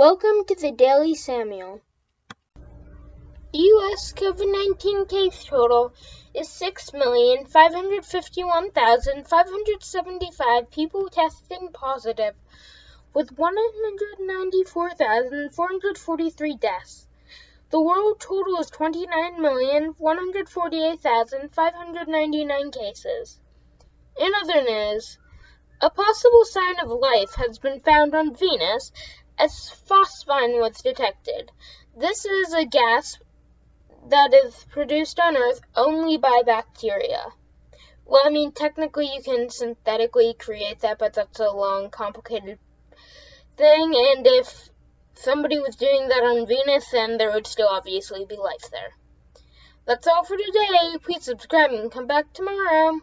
Welcome to the Daily Samuel. U.S. COVID 19 case total is 6,551,575 people testing positive, with 194,443 deaths. The world total is 29,148,599 cases. In other news, a possible sign of life has been found on Venus as phosphine was detected. This is a gas that is produced on Earth only by bacteria. Well, I mean, technically you can synthetically create that, but that's a long, complicated thing. And if somebody was doing that on Venus, then there would still obviously be life there. That's all for today. Please subscribe and come back tomorrow.